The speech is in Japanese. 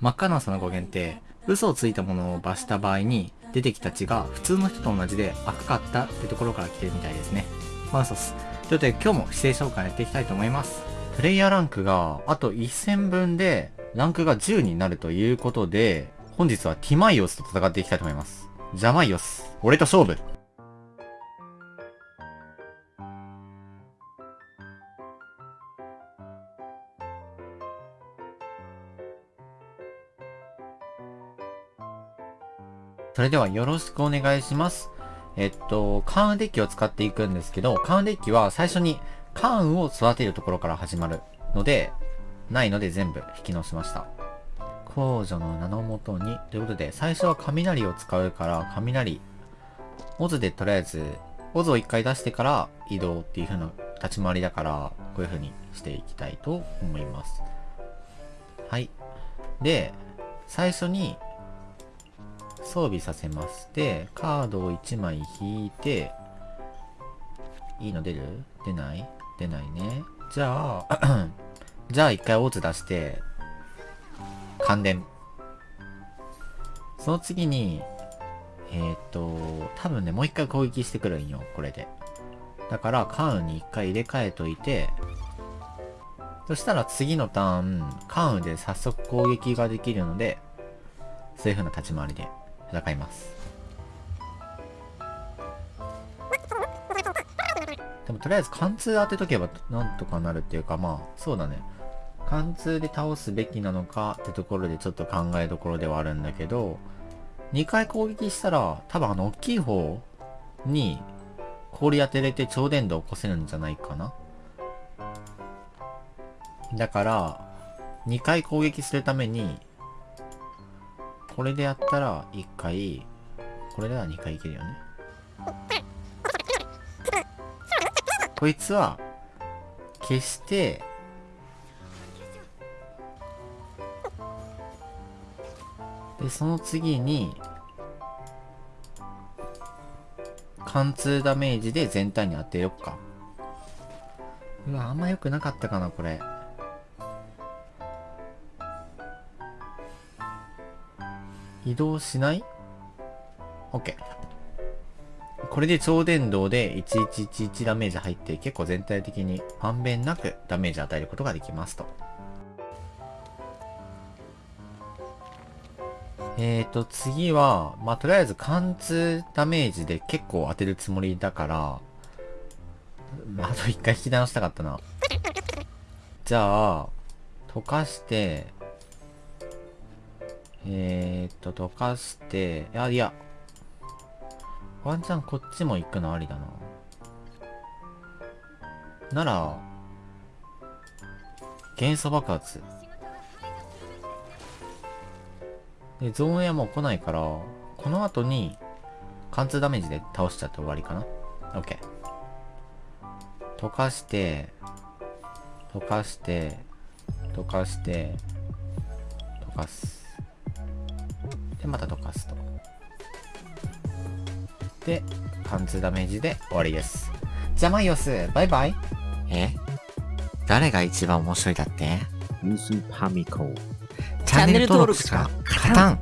真っ赤なその語源って嘘をついたものを罰した場合に出てきた血が普通の人と同じで赤かったってところから来てるみたいですね。まあそうっす。ということで今日も姿勢紹介やっていきたいと思います。プレイヤーランクがあと1000分でランクが10になるということで、本日はティマイオスと戦っていきたいと思います。ジャマイオス、俺と勝負それではよろしくお願いします。えっと、カーンデッキを使っていくんですけど、カーンデッキは最初にカーンを育てるところから始まるので、ないので全部引き直しました。控除の名のもとに、ということで、最初は雷を使うから、雷、オズでとりあえず、オズを一回出してから移動っていう風な立ち回りだから、こういう風にしていきたいと思います。はい。で、最初に装備させます。で、カードを1枚引いて、いいの出る？出ない？出ないね。じゃあ じゃあ一回オーツ出して、感電。その次に、えっ、と、多分ね、もう一回攻撃してくるんよ、これで。だから、カーンに一回入れ替えといて、そしたら次のターン、カーンで早速攻撃ができるので、そういう風な立ち回りで戦います。でもとりあえず貫通当てとけばなんとかなるっていうかまあそうだね。貫通で倒すべきなのかってところでちょっと考えどころではあるんだけど、2回攻撃したら多分あの大きい方に氷当てれて超電導起こせるんじゃないかな。だから、2回攻撃するためにこれでやったら1回、これでは2回いけるよね。こいつは、消して、で、その次に、貫通ダメージで全体に当てよっか。うわ、あんま良くなかったかな、これ。移動しない ?OK。これで超電導で1111ダメージ入って結構全体的にまんべんなくダメージ与えることができますと。えーと、次は、まあ、とりあえず貫通ダメージで結構当てるつもりだから、あと一回引き直したかったな。じゃあ、溶かして、えー、っと、溶かして、いや、いや。ワンチャンこっちも行くのありだな。なら、元素爆発。で、ゾーンエアも来ないから、この後に、貫通ダメージで倒しちゃって終わりかな。OK。溶かして、溶かして、溶かして、溶かす。で、また溶かすと。で、貫通ダメージで終わりです。じゃあマイオス、バイバイ。え？誰が一番面白いだって？ミスパミコ。チャンネル登録しか勝たん。